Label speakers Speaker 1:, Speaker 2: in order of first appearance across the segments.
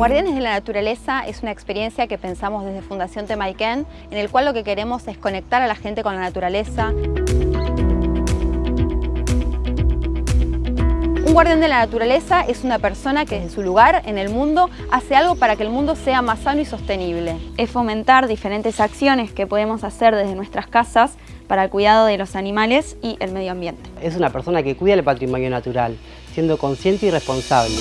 Speaker 1: Guardianes de la Naturaleza es una experiencia que pensamos desde Fundación Temaiken, en el cual lo que queremos es conectar a la gente con la naturaleza. Un guardián de la naturaleza es una persona que desde su lugar en el mundo hace algo para que el mundo sea más sano y sostenible.
Speaker 2: Es fomentar diferentes acciones que podemos hacer desde nuestras casas para el cuidado de los animales y el medio ambiente.
Speaker 3: Es una persona que cuida el patrimonio natural, siendo consciente y responsable.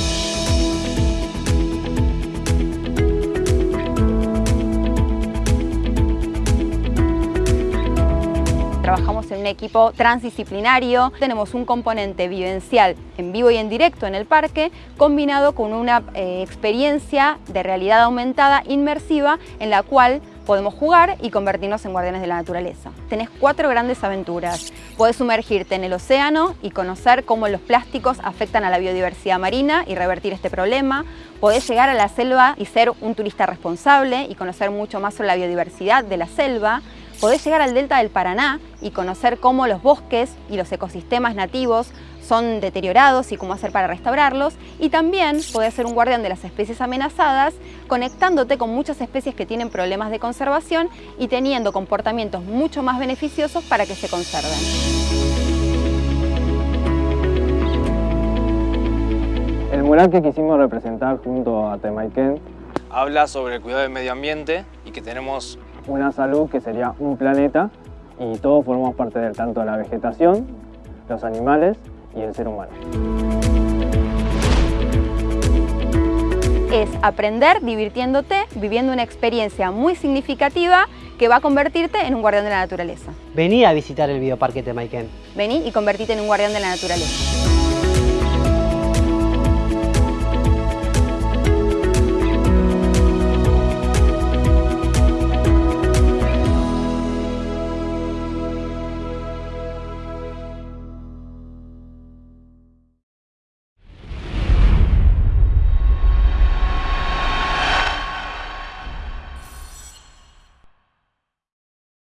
Speaker 1: Trabajamos en un equipo transdisciplinario, tenemos un componente vivencial en vivo y en directo en el parque, combinado con una eh, experiencia de realidad aumentada inmersiva en la cual podemos jugar y convertirnos en guardianes de la naturaleza. Tenés cuatro grandes aventuras. Podés sumergirte en el océano y conocer cómo los plásticos afectan a la biodiversidad marina y revertir este problema. Podés llegar a la selva y ser un turista responsable y conocer mucho más sobre la biodiversidad de la selva podés llegar al delta del Paraná y conocer cómo los bosques y los ecosistemas nativos son deteriorados y cómo hacer para restaurarlos y también podés ser un guardián de las especies amenazadas conectándote con muchas especies que tienen problemas de conservación y teniendo comportamientos mucho más beneficiosos para que se conserven.
Speaker 4: El mural que quisimos representar junto a Temaiken
Speaker 5: habla sobre el cuidado del medio ambiente y que tenemos
Speaker 4: una salud que sería un planeta y todos formamos parte del tanto de la vegetación, los animales y el ser humano.
Speaker 1: Es aprender divirtiéndote, viviendo una experiencia muy significativa que va a convertirte en un guardián de la naturaleza.
Speaker 3: Vení a visitar el Bioparque Temaiken.
Speaker 1: Vení y convertite en un guardián de la naturaleza.